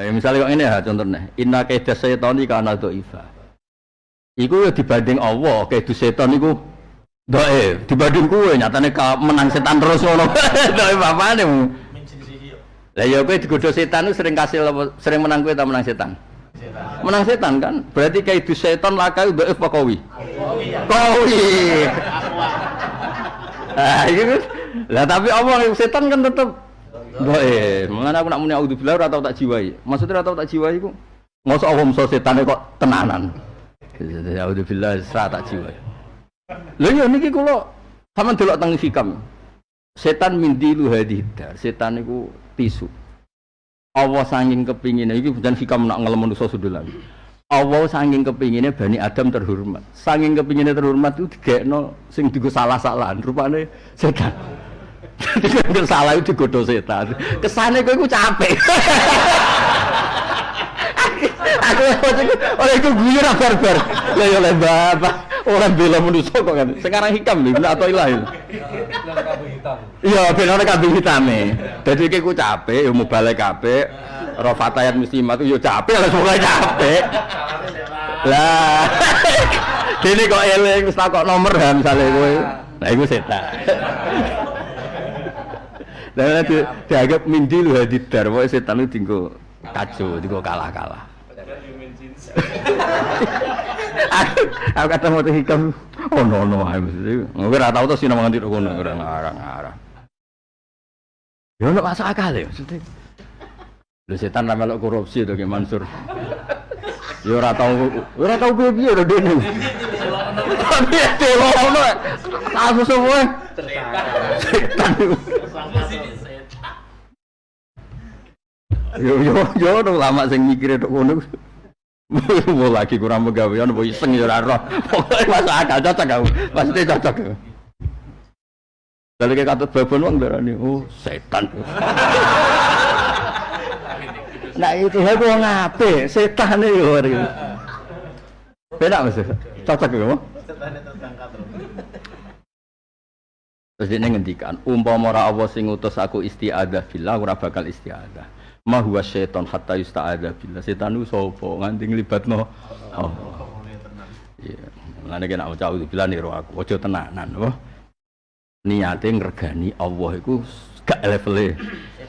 Eh, misalnya kok ini ya contohnya, inna kaidah setan iki kana ifa. Iku ya dibanding Allah, kaidah setan iku doe, dibanding kue nyatane ka menang setan terus ngono. Doe bapane. Lah ya kowe digodho setan itu sering kasih apa- sering menang kowe ta menang setan? Menang setan kan? Berarti kaidah setan lakai doe apa kawi? Kawi. Ah, itu lah tapi Allah setan kan tetep doe. Mengenai aku nak muni auzubillah ora tau tak jiwai. Maksudnya ora tau tak jiwai iku mosok Allah mosok setan kok tenanan. Auzubillah ora tak jiwai. Lha iya niki kula sampean delok teng hikam. Setan mindilu hadidar. Setan iku tisu. Allah sanging kepingine iki bukan hikam nak ngelem manusa sudulan. Allah sanging kepinginnya Bani Adam terhormat. Sanging kepinginnya terhormat itu digekno sing digo salah-salahan. Rupane setan. Jadi salah itu digodo setan. Kesane kowe iku capek. aku oleh itu guyon ah, barbar. Lah ya oleh bapak orang bela manusia kok kan. Sekarang hikam nih, atau ilahi. Iya, ben ana kambing hitame. Dadi iki ku capek, ya balik kabeh. Ro fatayat muslimat itu ya capek, lah semoga capek. Lah. Dene kok eling wis takok nomor ha misale kowe. Lah iku setan. Lah di, dianggap mindi lu hadidar, pokoke setan itu tinggo kacau, tinggo kalah-kalah. aku aku kata mau hikam oh no no gue ora tau to sing nang nganti kono ora ngarang ngarang. Ya ora masuk akal ya maksudnya. Lu setan ra melok korupsi to kayak Mansur. Ya ora tau ora tau piye piye lho dene tapi tolong kasus semua. Setan yo yo yo dong lama sing mikir tok ngono mau lagi kurang pegawean mau iseng ya ora roh pokoknya masuk akal cocok kamu pasti cocok Lalu kayak kata babon wong darani, oh setan. nah itu aku wong apik, setan iki ora. Beda Mas. Cocok ya, Mas? Terus dia ngendikan, umpama ora Allah sing ngutus aku istiadah billah ora bakal istiadah. Ma huwa hatta yusta'adha billah. Setan itu sapa nganti nglibatno Allah. Iya. Mulane kena ucap billah niru aku, aja tenanan, wah. Niate ngregani Allah iku gak levele.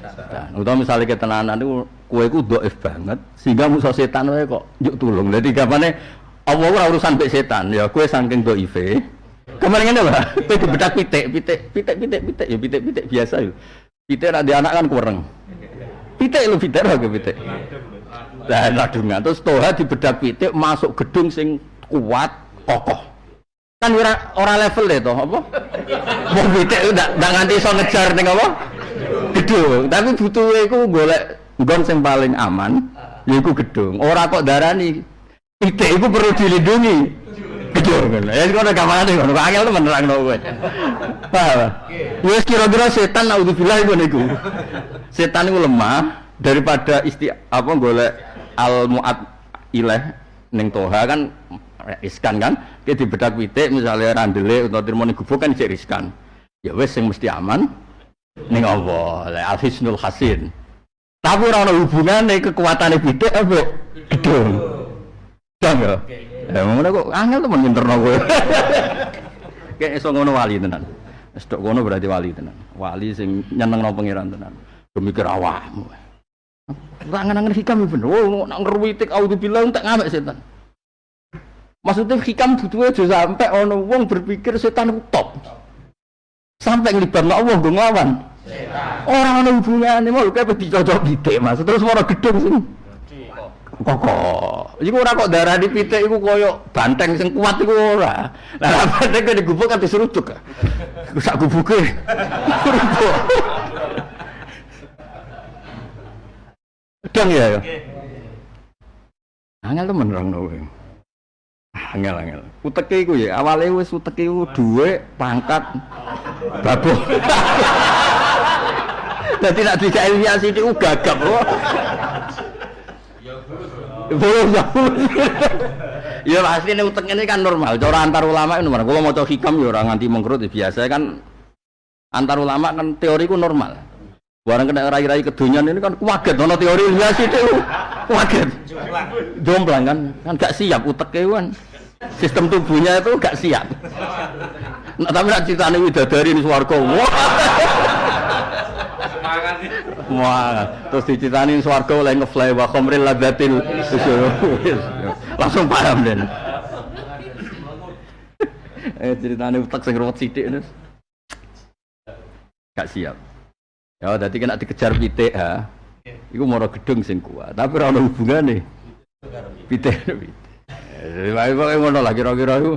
Setan. Misalnya ketenanan itu kue ku doif banget sehingga musuh setan wae kok yuk tulung. Jadi gamane Allah ora urusan mbek setan, ya kue saking doife. Kemarin ngene Pak, kowe dibedak pitik, pitik, pitik, pitik, pitik, ya pitik, pitik biasa yo. Pitik nek anak kan kurang. Pitik lu pitik lho pitik. Lah ladungan terus toha dibedak pitik masuk gedung sing kuat, kokoh. Kan ora ora level deh toh, apa? Wong pitik ndak ndak nganti iso ngejar ning apa? Gedung, tapi butuhe iku golek nggon sing paling aman, yaiku gedung. Ora kok darani pitik iku perlu dilindungi. Gedung. Ya kok ora gamane ngono. Kok angel temen nerangno kowe. Paham? Wis kira-kira setan naudzubillah iku niku. Setan iku lemah daripada isti apa golek al muat ileh ning toha kan riskan kan dia dibedak pitik misalnya randele utawa termoni gubuk kan cek riskan ya wis sing mesti aman ning Allah al hisnul hasin tapi ora ana hubungane kekuatane pitik apa gedung dong ya ya ngono kok angel temen nginterno kowe kayak iso ngono wali tenan wis tok ngono berarti wali tenan wali sing nyenengno pangeran tenan mikir awakmu Rangan-rangan hikam bener. Oh, nak ngerwitik auzubillah tak ngamek setan. Maksudnya hikam butuhnya aja sampai ono wong berpikir setan itu top. Sampai nglibatno Allah nggo nglawan. Orang ana hubungane mau kayak dicocok pitik Mas. Terus ora gedung sing kokoh. Iku ora kok darah di pitik iku koyo banteng sing kuat iku ora. Lah banteng kok digubuk kan diseruduk. Sak gubuke. Rubuk. Dong ya. ya? Angel temen orang kowe. Angel angel. Uteke iku ya awale wis uteke iku dhuwit, pangkat, babu. Dadi nek dijak ilmiah sithik ku gagap Belum ya. Ya pasti ini utek ini kan normal. Cara antar ulama itu normal. Kalau mau coba hikam ya orang nganti mengkerut ya biasa kan antar ulama kan teori ku normal. Barang kena rai-rai kedunian ini kan kuaget, nono teori ilmiah sih itu. kaget jomplang kan kan gak siap utek kan sistem tubuhnya itu gak siap nah, tapi nak ceritanya widadari ini suarga wah Wah, terus diceritain swarga oleh ngefly wa khamril ladatil langsung paham den. eh ceritanya utak sing ruwet sithik nus. Gak siap. Ya, dadi kena dikejar pitik ha. Iku moro gedung sing kuat, tapi ora ono hubungane. Pitik pitik. Eh, wae ngono lah kira-kira iku.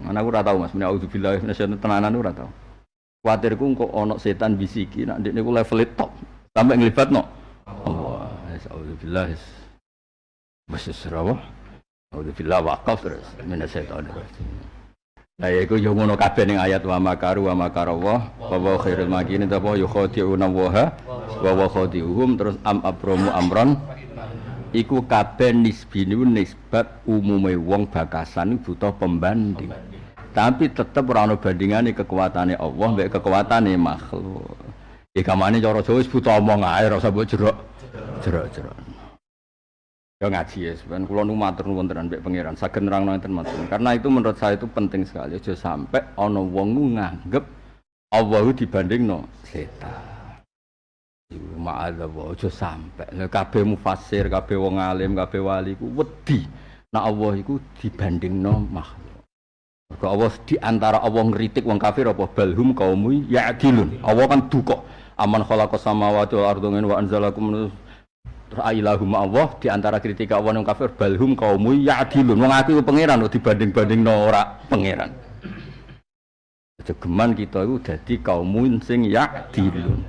Mana aku ora tau Mas, auzubillahi minasyaitonir tenanan ora tau. Kuatirku kok ono setan bisiki nak ndekne ku level top sampai nglibatno. Allah, auzubillah. Wis serawa. Auzubillah waqaf terus minasyaitonir rajim. Lah iku yo ngono kabeh ning ayat wa makaru wa makarallah wa wa khairul makirin ta apa yukhadi'una wa wa wa terus am abramu amron iku kabeh nisbi nisbat umume wong bakasan butuh pembanding tapi tetap orang bandingan kekuatannya Allah mbek kekuatannya makhluk. Ya kamane cara Jawa butuh omong ae rasa mbok jerok jerok jerok ya ngaji ya sebenarnya kalau nu matur nuwun tenan mbek pangeran. Saged nerangno enten matur. Karena itu menurut saya itu penting sekali. Aja sampai ana wong nganggep Allah dibandingno setan. Ma'adzallah aja sampai. Kabeh mufasir kabeh wong alim kabeh wali ku wedi. Nek Allah iku dibandingno makhluk Mergo Allah di antara Allah ngritik wong kafir apa balhum kaumu ya'dilun. Allah kan duka. Aman khalaqa samawati wal ardi wa anzalakum ilahum Allah di antara kritika Allah wong kafir balhum kaumu ya'dilun. Wong aku pangeran dibanding-banding ora pangeran. Jegeman kita itu jadi kaumun sing ya'dilun.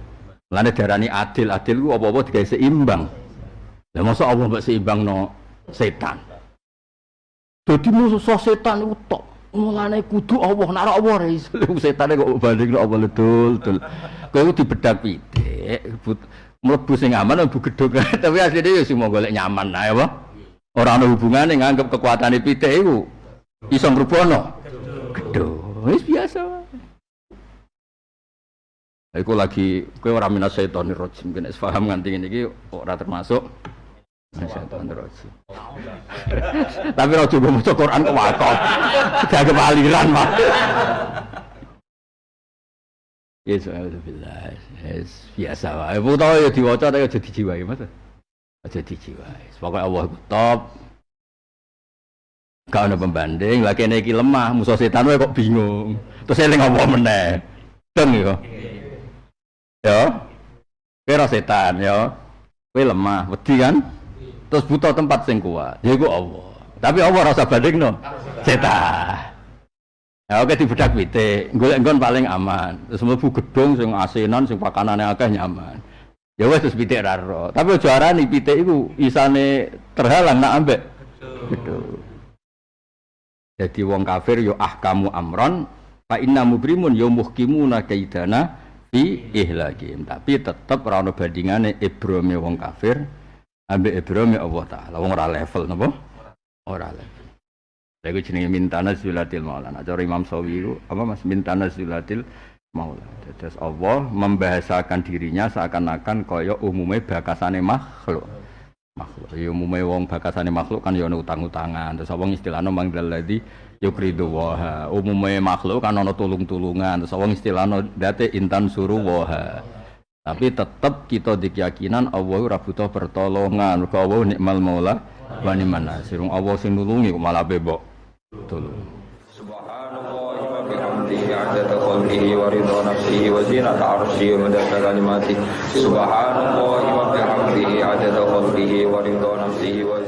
Lane darani adil, adil ku apa-apa digawe seimbang. Lah masa Allah mbok seimbang no setan. Jadi musuh setan itu top. Mulane kudu Allah, nek Allah ora iso. Setane kok banding Allah betul, betul. Kowe dibedak pitik, mlebu sing aman mlebu gedhog. Tapi asline ya sing golek nyaman ae apa? Ora ana hubungane nganggep kekuatane pitik iku iso ngrubono. Gedhog. Wis biasa. Iku lagi kowe ora minas setan rajim, kene paham nganti ngene iki ora termasuk Tapi ora coba maca Quran kok wakon. Gak kepaliran mah. Yes, alhamdulillah. Yes, biasa wae. Foto ya diwaca tapi aja dijiwai, Mas. Aja dijiwai. Pokoke Allah ku top. Gak ada pembanding, lagi iki lemah, musuh setan wae kok bingung. Terus eling apa meneh? Deng yo. Ya. Kira setan ya. Kowe lemah, wedi kan? Terus butuh tempat sing kuat. Ya itu Allah. Tapi Allah rasa banding no? Cetak ya oke di bedak pite golek nggon paling aman. Terus mlebu gedung sing asinan sing pakanane akeh nyaman. Ya wes terus pite raro tapi juara nih pite itu isane terhalang nak ambek jadi wong kafir yo ah kamu amron fa inna mubrimun yo muhkimuna kaidana fi ihlakim tapi tetep ora ono bandingane ibrome wong kafir ambek Ibrahim ya Allah taala. Wong ora level napa? Ora level. Lha iku jenenge mintana zulatil maulana. Cara Imam Sawi itu apa Mas? Mintana zulatil maula terus Allah membahasakan dirinya seakan-akan kaya umumnya bakasane makhluk. Makhluk. Ya umumnya wong bakasane makhluk kan ya ana utang-utangan. Terus wong istilahnya manggil lagi yukridu waha umumnya makhluk kan ana tulung-tulungan. Terus wong istilahnya date intan suruh waha tapi tetap kita di keyakinan Allah ora pertolongan. ke Allah nikmal maula wa ni'mal nasir. Allah sing nulungi malah bebok. Subhanallah wa bihamdihi adada khalqihi wa ridha nafsihi wa zinata arsyihi. Subhanallah wa